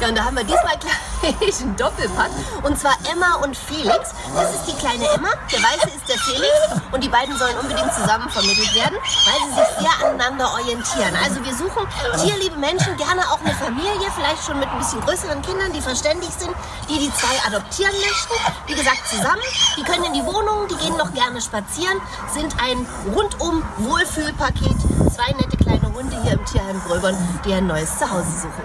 Ja, und da haben wir diesmal gleich einen Doppelpack. Und zwar Emma und Felix. Das ist die kleine Emma, der Weiße ist der Felix. Und die beiden sollen unbedingt zusammen vermittelt werden, weil sie sich sehr aneinander orientieren. Also wir suchen tierliebe Menschen, gerne auch eine Familie, vielleicht schon mit ein bisschen größeren Kindern, die verständig sind, die die zwei adoptieren möchten. Wie gesagt, zusammen. Die können in die Wohnung, die gehen noch gerne spazieren, sind ein rundum Wohlfühlpaket. Zwei nette kleine Hunde hier im Tierheim Gröbern, die ein neues Zuhause suchen.